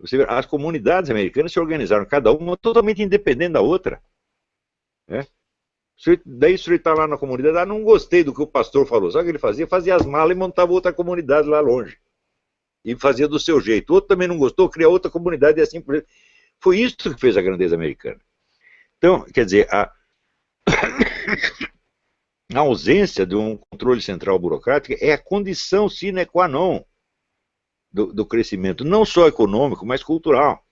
Você, as comunidades americanas se organizaram, cada uma totalmente independente da outra. Né? Daí o senhor está lá na comunidade, ah, não gostei do que o pastor falou. Sabe o que ele fazia? Fazia as malas e montava outra comunidade lá longe. E fazia do seu jeito. Outro também não gostou, cria outra comunidade e assim por Foi isso que fez a grandeza americana. Então, quer dizer, a, a ausência de um controle central burocrático é a condição sine qua non do, do crescimento, não só econômico, mas cultural.